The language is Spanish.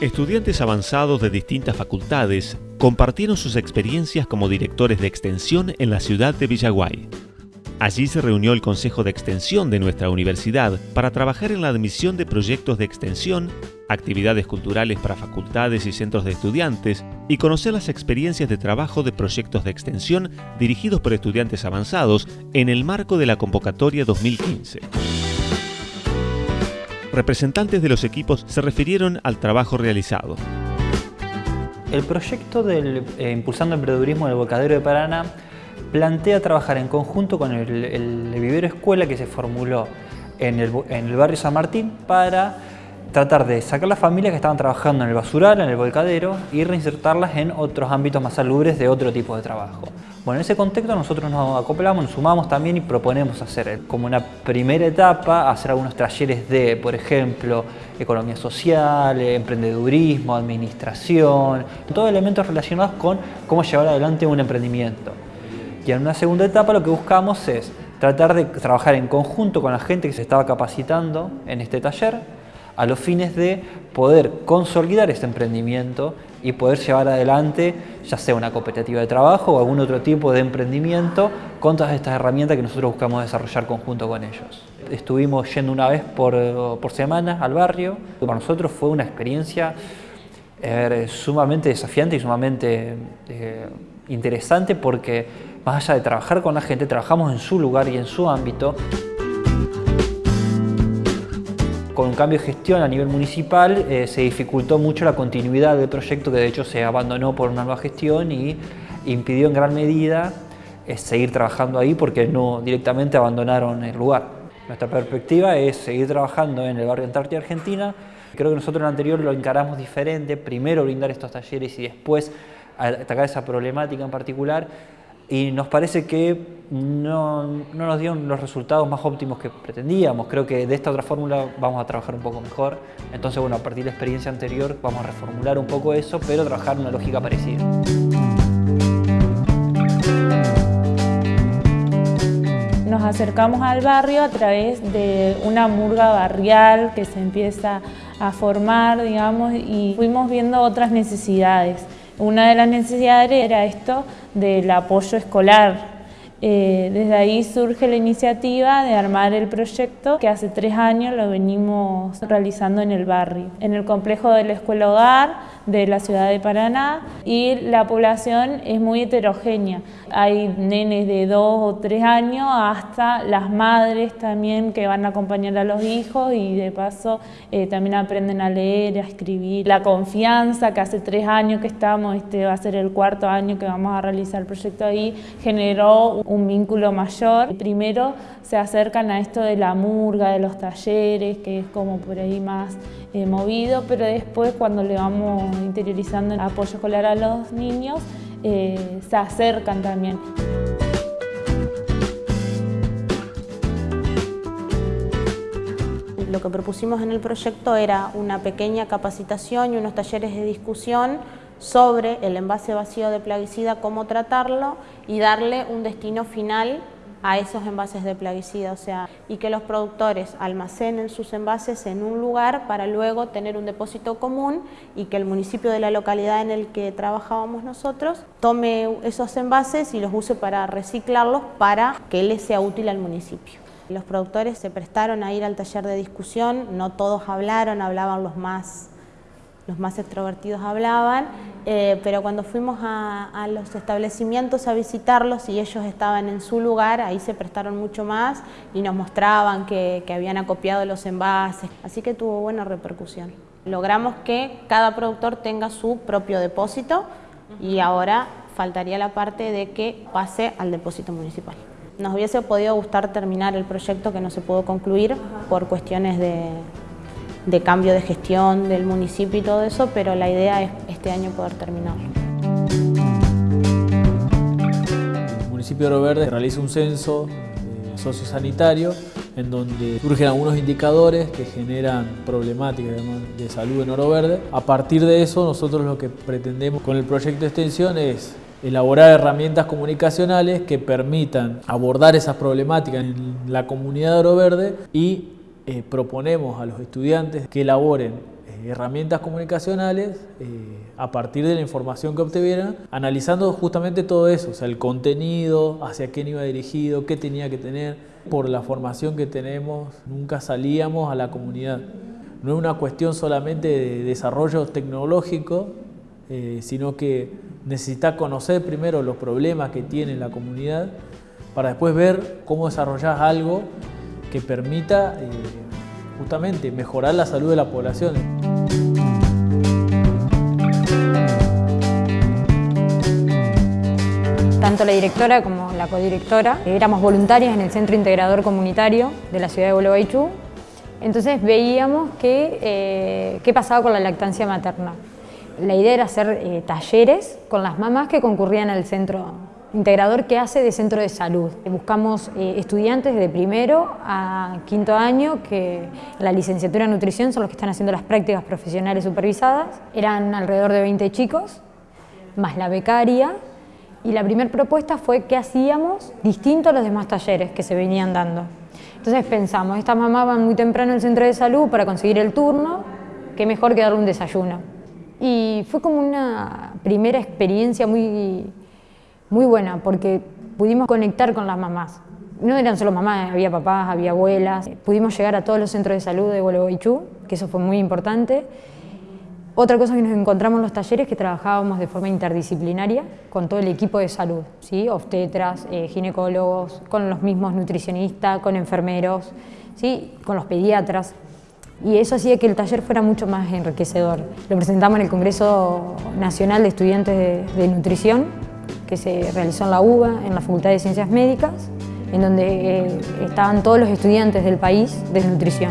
Estudiantes avanzados de distintas facultades compartieron sus experiencias como directores de extensión en la ciudad de Villaguay. Allí se reunió el Consejo de Extensión de nuestra universidad para trabajar en la admisión de proyectos de extensión, actividades culturales para facultades y centros de estudiantes y conocer las experiencias de trabajo de proyectos de extensión dirigidos por estudiantes avanzados en el marco de la convocatoria 2015 representantes de los equipos se refirieron al trabajo realizado. El proyecto del eh, Impulsando Emprendedurismo en el Volcadero de Paraná plantea trabajar en conjunto con el, vivero escuela que se formuló el, en el barrio San Martín para tratar de sacar las familias que estaban trabajando en el basural, en el volcadero y reinsertarlas en otros ámbitos más salubres de otro tipo de trabajo. Bueno, en ese contexto nosotros nos acoplamos, nos sumamos también y proponemos hacer como una primera etapa, hacer algunos talleres de, por ejemplo, economía social, emprendedurismo, administración, todos elementos relacionados con cómo llevar adelante un emprendimiento. Y en una segunda etapa lo que buscamos es tratar de trabajar en conjunto con la gente que se estaba capacitando en este taller, a los fines de poder consolidar este emprendimiento y poder llevar adelante ya sea una cooperativa de trabajo o algún otro tipo de emprendimiento con todas estas herramientas que nosotros buscamos desarrollar conjunto con ellos. Estuvimos yendo una vez por, por semana al barrio, para nosotros fue una experiencia eh, sumamente desafiante y sumamente eh, interesante porque más allá de trabajar con la gente, trabajamos en su lugar y en su ámbito con un cambio de gestión a nivel municipal eh, se dificultó mucho la continuidad del proyecto que de hecho se abandonó por una nueva gestión y impidió en gran medida eh, seguir trabajando ahí porque no directamente abandonaron el lugar. Nuestra perspectiva es seguir trabajando en el barrio Antártida Argentina. Creo que nosotros en el anterior lo encaramos diferente, primero brindar estos talleres y después atacar esa problemática en particular y nos parece que no, no, nos dieron los resultados más óptimos que pretendíamos. Creo que de esta otra fórmula vamos a trabajar un poco mejor. Entonces, bueno, a partir de la experiencia anterior vamos a reformular un poco eso, pero trabajar una lógica parecida. Nos acercamos al barrio a través de una murga barrial que se empieza a formar, digamos, y fuimos viendo otras necesidades. Una de las necesidades era esto del apoyo escolar. Eh, desde ahí surge la iniciativa de armar el proyecto que hace tres años lo venimos realizando en el barrio, en el complejo de la Escuela Hogar de la ciudad de Paraná y la población es muy heterogénea. Hay nenes de dos o tres años hasta las madres también que van a acompañar a los hijos y de paso eh, también aprenden a leer, a escribir. La confianza que hace tres años que estamos, este va a ser el cuarto año que vamos a realizar el proyecto ahí, generó un vínculo mayor. Primero se acercan a esto de la murga, de los talleres, que es como por ahí más eh, movido, pero después cuando le vamos interiorizando el apoyo escolar a los niños, eh, se acercan también. Lo que propusimos en el proyecto era una pequeña capacitación y unos talleres de discusión sobre el envase vacío de plaguicida, cómo tratarlo y darle un destino final a esos envases de plaguicida, o sea, y que los productores almacenen sus envases en un lugar para luego tener un depósito común y que el municipio de la localidad en el que trabajábamos nosotros tome esos envases y los use para reciclarlos para que les sea útil al municipio. Los productores se prestaron a ir al taller de discusión, no todos hablaron, hablaban los más los más extrovertidos hablaban, eh, pero cuando fuimos a, los establecimientos a visitarlos y ellos estaban en su lugar, ahí se prestaron mucho más y nos mostraban que, que habían acopiado los envases, así que tuvo buena repercusión. Logramos que cada productor tenga su propio depósito y ahora faltaría la parte de que pase al depósito municipal. Nos hubiese podido gustar terminar el proyecto que no se pudo concluir por cuestiones de, de cambio de gestión del municipio y todo eso, pero la idea es este año poder terminarlo. El municipio de Oro Verde realiza un censo eh, sociosanitario en donde surgen algunos indicadores que generan problemáticas de salud en Oro Verde. A partir de eso nosotros lo que pretendemos con el proyecto de extensión es elaborar herramientas comunicacionales que permitan abordar esas problemáticas en la comunidad de Oro Verde y eh, proponemos a los estudiantes que elaboren eh, herramientas comunicacionales eh, a partir de la información que obtuvieran, analizando justamente todo eso, el contenido, hacia quién iba dirigido, qué tenía que tener. Por la formación que tenemos, nunca salíamos a la comunidad. No es una cuestión solamente de desarrollo tecnológico, sino que necesita conocer primero los problemas que tiene la comunidad para después ver cómo desarrollar algo que permita justamente mejorar la salud de la población. Tanto la directora como la codirectora éramos voluntarias en el Centro Integrador Comunitario de la ciudad de Gualeguaychú. Entonces veíamos que, eh, qué pasaba con la lactancia materna. La idea era hacer eh, talleres con las mamás que concurrían al centro integrador que hace de centro de salud. Buscamos eh, estudiantes de primero a quinto año que la licenciatura en nutrición son los que están haciendo las prácticas profesionales supervisadas. Eran alrededor de 20 chicos, más la becaria. Y la primera propuesta fue qué hacíamos distinto a los demás talleres que se venían dando. Entonces pensamos, estas mamás van muy temprano al centro de salud para conseguir el turno, qué mejor que darle un desayuno. Y fue como una primera experiencia muy muy buena porque pudimos conectar con las mamás. No eran solo mamás, había papás, había abuelas. Pudimos llegar a todos los centros de salud de Gualeguaychú, que eso fue muy importante. Otra cosa que nos encontramos en los talleres que trabajábamos de forma interdisciplinaria con todo el equipo de salud, ¿sí? obstetras, eh, ginecólogos, con los mismos nutricionistas, con enfermeros, ¿sí? con los pediatras. Y eso hacía que el taller fuera mucho más enriquecedor. Lo presentamos en el Congreso Nacional de Estudiantes de Nutrición que se realizó en la UBA, en la Facultad de Ciencias Médicas, en donde eh, estaban todos los estudiantes del país de nutrición.